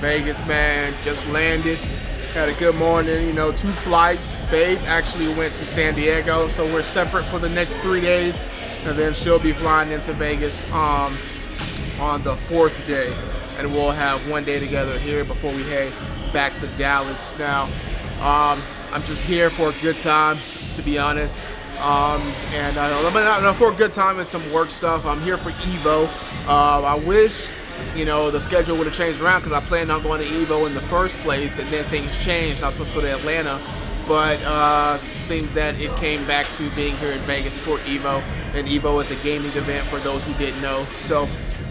Vegas, man. Just landed. Had a good morning, you know, two flights. Babes actually went to San Diego, so we're separate for the next three days. And then she'll be flying into Vegas um, on the fourth day. And we'll have one day together here before we head back to Dallas. Now, um, I'm just here for a good time, to be honest. Um, and uh, for a good time and some work stuff. I'm here for Evo. Uh, I wish you know, the schedule would have changed around because I planned on going to Evo in the first place, and then things changed. I was supposed to go to Atlanta, but uh, seems that it came back to being here in Vegas for Evo, and Evo is a gaming event for those who didn't know. So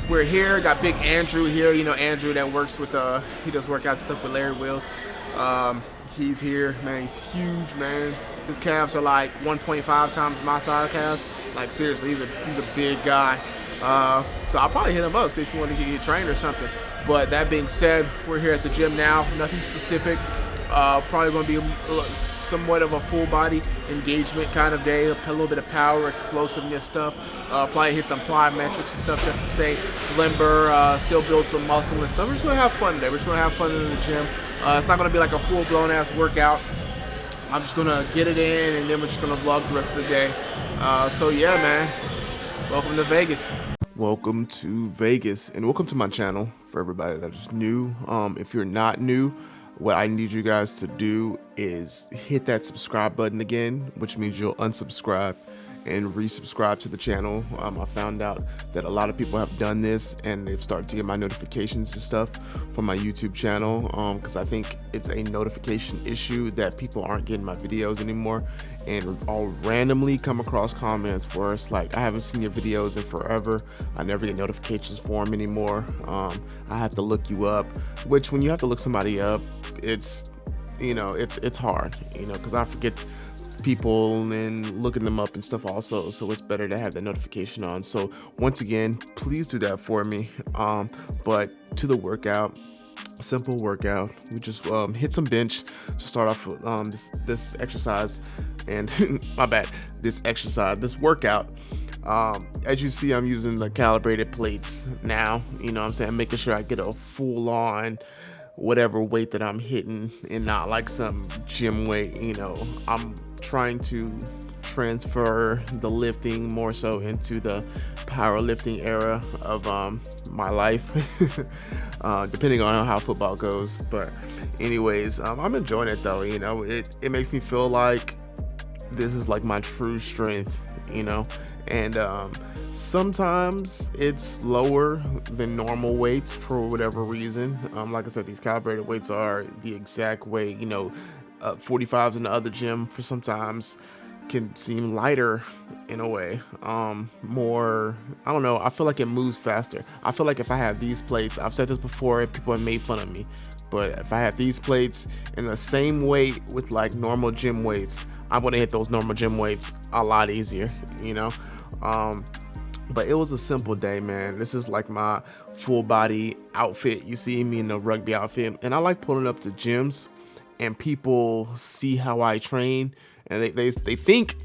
we're here. Got Big Andrew here. You know, Andrew that works with uh, he does workout stuff with Larry Wheels. Um, he's here, man. He's huge, man. His calves are like 1.5 times my size calves. Like seriously, he's a he's a big guy. Uh, so I'll probably hit him up, see if you want to get trained or something. But that being said, we're here at the gym now. Nothing specific. Uh, probably going to be somewhat of a full body engagement kind of day. A little bit of power, explosiveness stuff. Uh, probably hit some plyometrics and stuff just to stay limber, uh, still build some muscle and stuff. We're just going to have fun today. We're just going to have fun in the gym. Uh, it's not going to be like a full blown ass workout. I'm just going to get it in and then we're just going to vlog the rest of the day. Uh, so yeah, man. Welcome to Vegas. Welcome to Vegas and welcome to my channel for everybody that is new. Um, if you're not new, what I need you guys to do is hit that subscribe button again, which means you'll unsubscribe and resubscribe to the channel. Um, I found out that a lot of people have done this and they've started to get my notifications and stuff from my YouTube channel because um, I think it's a notification issue that people aren't getting my videos anymore and I'll randomly come across comments where it's like I haven't seen your videos in forever I never get notifications for them anymore um, I have to look you up which when you have to look somebody up it's you know it's it's hard you know because I forget people and looking them up and stuff also so it's better to have that notification on. So once again please do that for me. Um but to the workout simple workout we just um, hit some bench to start off with um, this this exercise and my bad this exercise this workout. Um, as you see I'm using the calibrated plates now you know I'm saying? Making sure I get a full on whatever weight that I'm hitting and not like some gym weight you know? I'm trying to transfer the lifting more so into the powerlifting era of um, my life uh, depending on how football goes. But anyways um, I'm enjoying it though you know it, it makes me feel like this is like my true strength you know? And um, sometimes it's lower than normal weights for whatever reason. Um, like I said these calibrated weights are the exact weight you know uh, 45s in the other gym for sometimes can seem lighter in a way um more i don't know i feel like it moves faster. I feel like if i have these plates i've said this before people have made fun of me but if i have these plates in the same weight with like normal gym weights i'm gonna hit those normal gym weights a lot easier you know? Um but it was a simple day man. This is like my full body outfit. You see me in the rugby outfit and i like pulling up to gyms and people see how I train and they, they, they think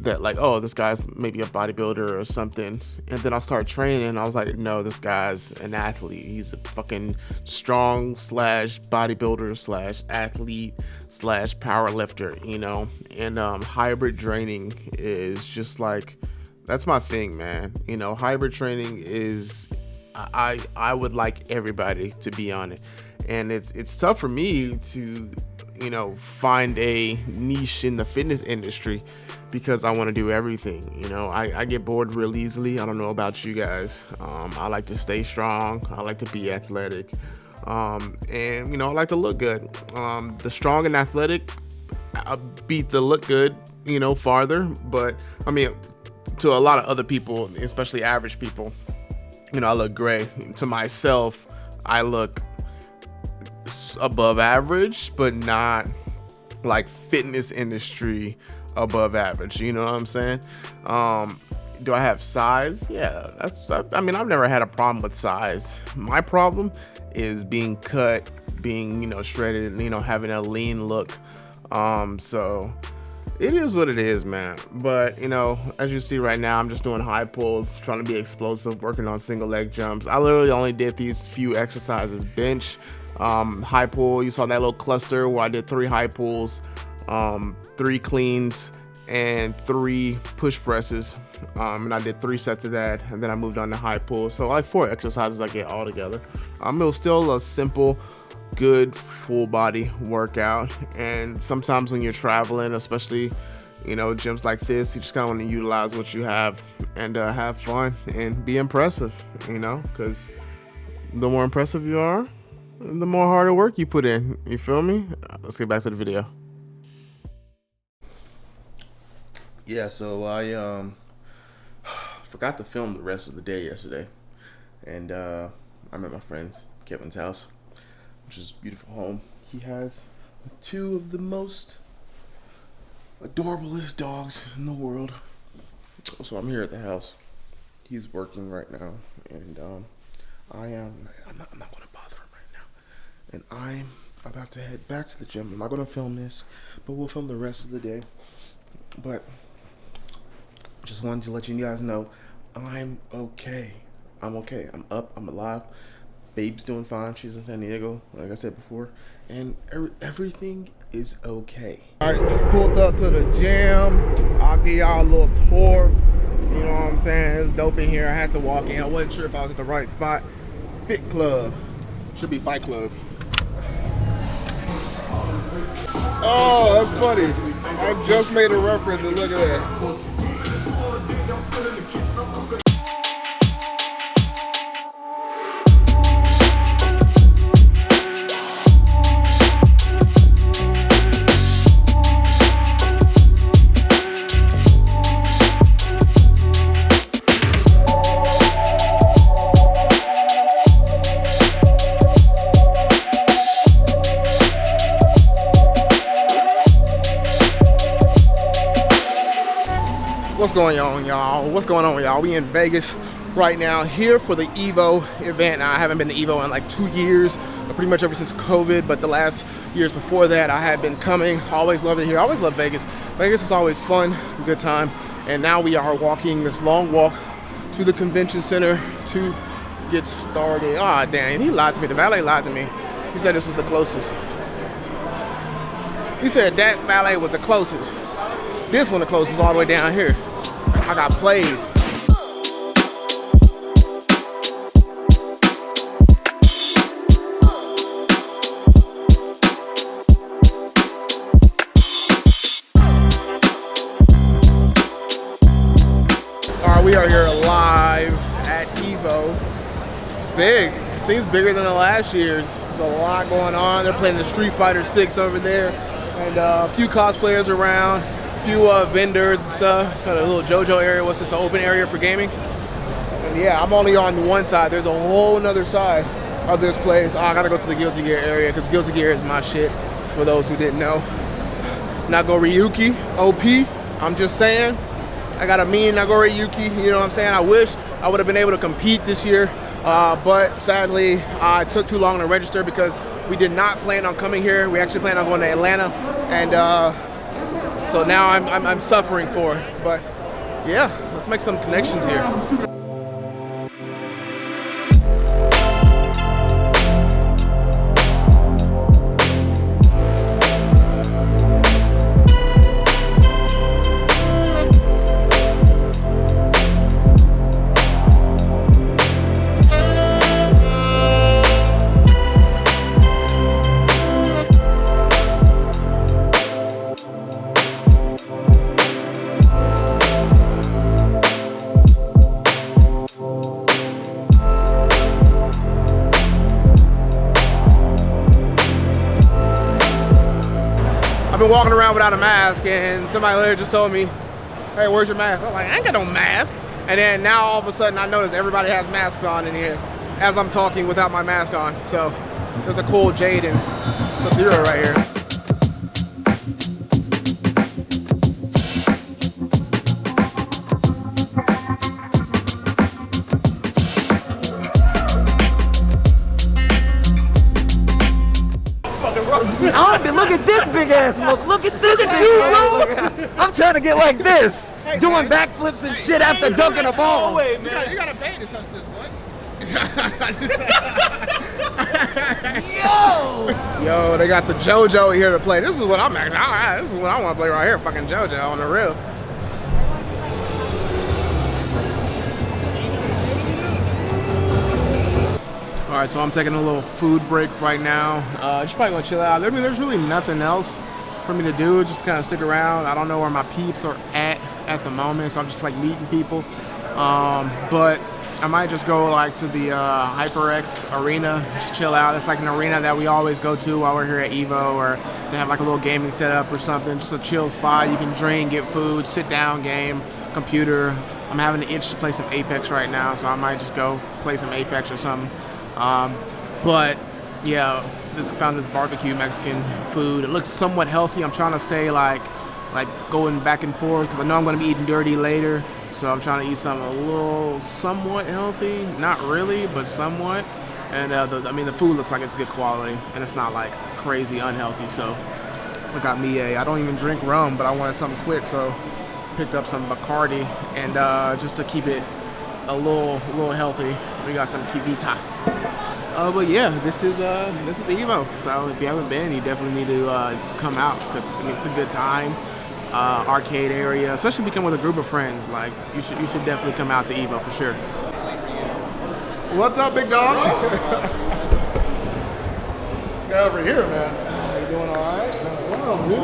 that like, oh, this guy's maybe a bodybuilder or something. And then I start training I was like, no, this guy's an athlete. He's a fucking strong slash bodybuilder slash athlete slash power lifter, you know? And um, hybrid training is just like, that's my thing, man. You know, hybrid training is, I, I would like everybody to be on it. And it's, it's tough for me to you know, find a niche in the fitness industry because I want to do everything. You know, I, I, get bored real easily. I don't know about you guys. Um, I like to stay strong. I like to be athletic. Um, and, you know, I like to look good. Um, the strong and athletic I beat the look good, you know, farther. But, I mean, to a lot of other people, especially average people, you know, I look great. To myself, I look above average, but not like fitness industry above average. You know what I'm saying? Um, do I have size? Yeah, that's. I mean, I've never had a problem with size. My problem is being cut, being you know shredded, you know having a lean look. Um, so it is what it is, man. But you know, as you see right now, I'm just doing high pulls, trying to be explosive, working on single leg jumps. I literally only did these few exercises: bench, um, high pull. You saw that little cluster where I did three high pulls, um, three cleans, and three push presses. Um, and I did three sets of that, and then I moved on to high pull. So like four exercises I get all together. Um, it was still a simple good full body workout. And sometimes when you're traveling, especially you know gyms like this, you just kind of want to utilize what you have and uh, have fun and be impressive. You know, because the more impressive you are, the more harder work you put in. You feel me? Let's get back to the video. Yeah, so I um forgot to film the rest of the day yesterday, and uh, I'm at my friend's Kevin's house which is beautiful home. He has two of the most adorablest dogs in the world. So I'm here at the house. He's working right now, and um, I am. I'm not, I'm not going to bother him right now. And I'm about to head back to the gym. I'm not going to film this, but we'll film the rest of the day. But just wanted to let you guys know I'm okay. I'm okay. I'm up. I'm alive. Babe's doing fine. She's in San Diego, like I said before, and er everything is okay. All right, just pulled up to the gym. I'll give y'all a little tour. You know what I'm saying? It's dope in here. I had to walk in. I wasn't sure if I was at the right spot. Fit Club. Should be Fight Club. Oh, that's funny. I just made a reference and look at that. What's going on, y'all? We in Vegas right now, here for the Evo event. Now, I haven't been to Evo in like two years, pretty much ever since COVID, but the last years before that, I had been coming. Always loved it here. Always love Vegas. Vegas is always fun, good time. And now we are walking this long walk to the convention center to get started. Ah, oh, damn, he lied to me. The valet lied to me. He said this was the closest. He said that valet was the closest. This one the closest all the way down here. I got played. All right, we are here live at Evo. It's big. It seems bigger than the last year's. There's a lot going on. They're playing the Street Fighter 6 over there and uh, a few cosplayers around few uh, vendors and stuff. Got a little JoJo area. What's this? An open area for gaming. And yeah, I'm only on one side. There's a whole other side of this place. Oh, I gotta go to the Guilty Gear area because Guilty Gear is my shit. For those who didn't know, Nagoriyuki OP. I'm just saying. I got a mean Nagoriyuki. You know what I'm saying? I wish I would have been able to compete this year, uh, but sadly, uh, it took too long to register because we did not plan on coming here. We actually planned on going to Atlanta, and uh, so now I'm, I'm, I'm suffering for it. But yeah, let's make some connections here. I've been walking around without a mask and somebody later just told me, hey, where's your mask? I'm like, I ain't got no mask. And then now all of a sudden I notice everybody has masks on in here as I'm talking without my mask on. So there's a cool Jade and Sub-Zero right here. Look at this big ass smoke. Look at this big ass I'm trying to get like this, Hey, doing backflips and shit after dunking a ball. You gotta, you gotta pay to touch this, boy. Yo! Yo, they got the JoJo here to play. This is what I'm actually. All right, this is what I want to play right here. Fucking JoJo on the real. All right, so I'm taking a little food break right now. Uh, just probably gonna chill out. I mean, there's really nothing else for me to do. Just kind of stick around. I don't know where my peeps are at at the moment, so I'm just like meeting people. Um, but I might just go like to the uh, HyperX arena, just chill out. It's like an arena that we always go to while we're here at Evo, or they have like a little gaming setup or something. Just a chill spot. You can drink, get food, sit down, game, computer. I'm having an itch to play some Apex right now, so I might just go play some Apex or something. Um, but yeah, this found this barbecue Mexican food. It looks somewhat healthy. I'm trying to stay like like going back and forth because I know I'm going to be eating dirty later. So I'm trying to eat something a little somewhat healthy, not really, but somewhat. And uh, the, I mean, the food looks like it's good quality, and it's not like crazy unhealthy. So I got me a. I don't even drink rum, but I wanted something quick, so picked up some Bacardi, and uh, just to keep it a little, a little healthy, we got some KeVita. Uh, but yeah, this is uh, this is Evo. So if you haven't been, you definitely need to uh, come out because I mean, it's a good time. Uh, arcade area, especially if you come with a group of friends. Like you should, you should definitely come out to Evo for sure. What's up, big dog? This guy over here, man. How you doing? All right. Wow, dude.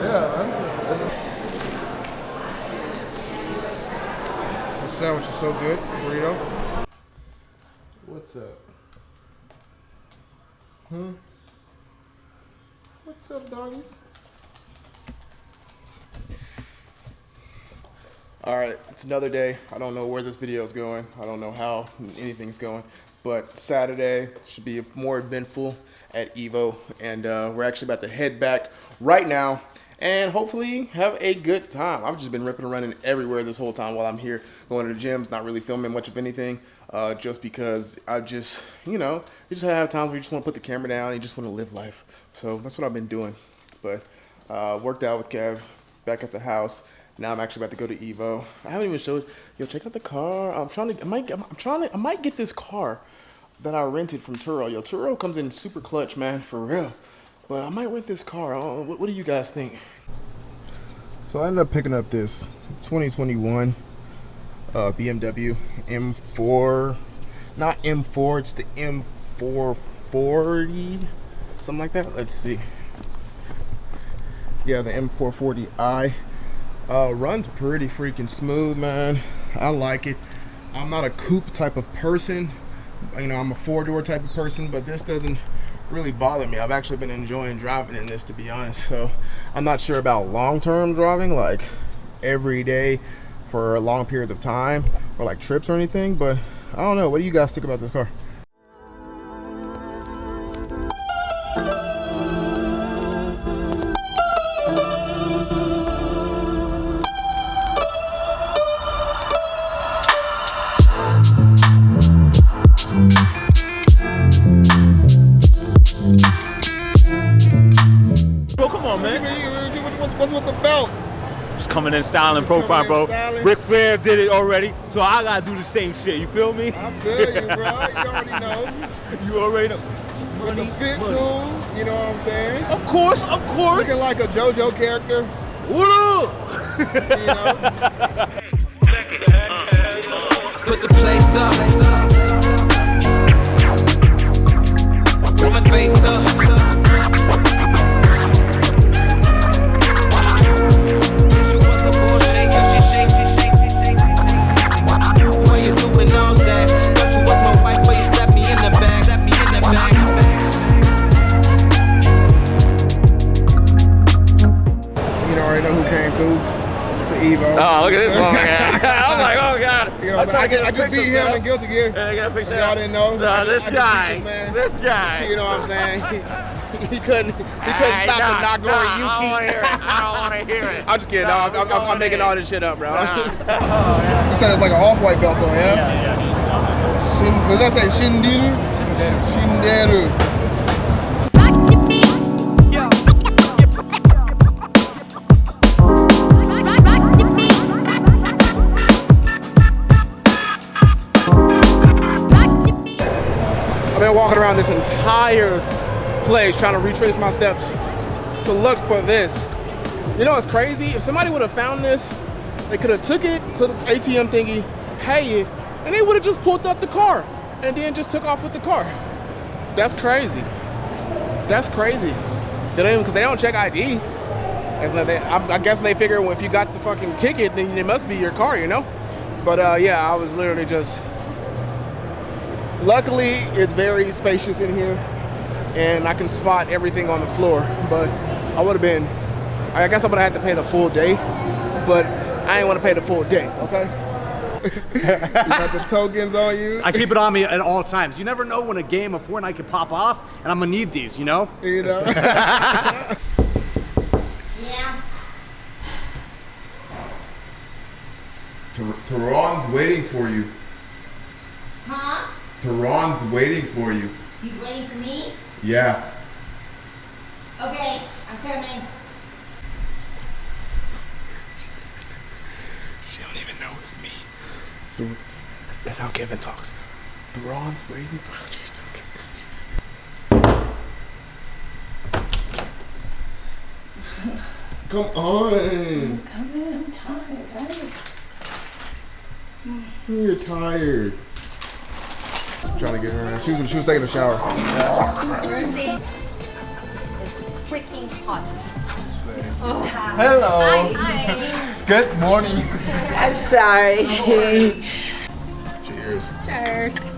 Yeah, man. The sandwich is so good, burrito. What's up? Hmm. What's up, doggies? All right, it's another day. I don't know where this video is going. I don't know how anything's going, but Saturday should be more eventful at Evo, and uh, we're actually about to head back right now and hopefully have a good time. I've just been ripping and running everywhere this whole time while I'm here, going to the gyms, not really filming much of anything, uh, just because I just, you know, you just have times where you just want to put the camera down and you just want to live life. So that's what I've been doing. But uh, worked out with Kev back at the house. Now I'm actually about to go to Evo. I haven't even showed. Yo, check out the car. I'm trying to. I might. I'm trying to. I might get this car that I rented from Turo. Yo, Turo comes in super clutch, man, for real. But I might rent this car. What, what do you guys think? So I ended up picking up this 2021 uh, BMW M4. Not M4. It's the M440. Something like that. Let's see. Yeah, the M440i. Uh, runs pretty freaking smooth, man. I like it. I'm not a coupe type of person. You know, I'm a four door type of person, but this doesn't really bother me. I've actually been enjoying driving in this, to be honest. So I'm not sure about long term driving, like every day for long periods of time or like trips or anything, but I don't know. What do you guys think about this car? Styling profile, bro. styling. Ric Flair did it already, so I gotta do the same shit. You feel me? I feel you, bro. You already know. You already know. Money, fit money. too. You know what I'm saying? Of course, of course. Looking like a JoJo character. what up? You know? him set in Guilty Gear. up. Get a picture. Y'all didn't know? No, I this I guy. this. This guy. You know what I'm saying? He, couldn't. He couldn't Hey, stop nah, the Nagori nah, I Yuki. wanna hear it. I don't want to hear it. I'm just kidding. No, I'm, I'm, I'm making all this shit up, bro. Nah. Oh, you said it's like an off-white belt, though, yeah? Shin, does that say Shindiru? Shinderu. I've around this entire place trying to retrace my steps to look for this. You know what's crazy? If somebody would have found this, they could have took it to the ATM thingy, pay it, and they would have just pulled up the car and then just took off with the car. That's crazy. That's crazy. They don't even because they don't check ID. I'm, I guess they figure if you got the fucking ticket, then it must be your car, you know. But uh, yeah, I was literally just. Luckily, it's very spacious in here, and I can spot everything on the floor. But I would have been, I guess I would have had to pay the full day, but I ain't want to pay the full day. Okay. You got the tokens on you. I keep it on me at all times. You never know when a game of Fortnite could pop off, and I'm gonna need these, you know? You know. Yeah. Tehran's waiting for you. Huh? Tehran's waiting for you. He's waiting for me? Yeah. Okay, I'm coming. She don't even know it's me. That's, that's how Kevin talks. Theron's waiting for you. Come on. Come in, I'm tired. tired. You're tired. Trying to get her. She was, she was taking a shower. Thursday. It's freaking hot. Oh. Hello. Hi, hi. Good morning. I'm sorry. Cheers. Cheers.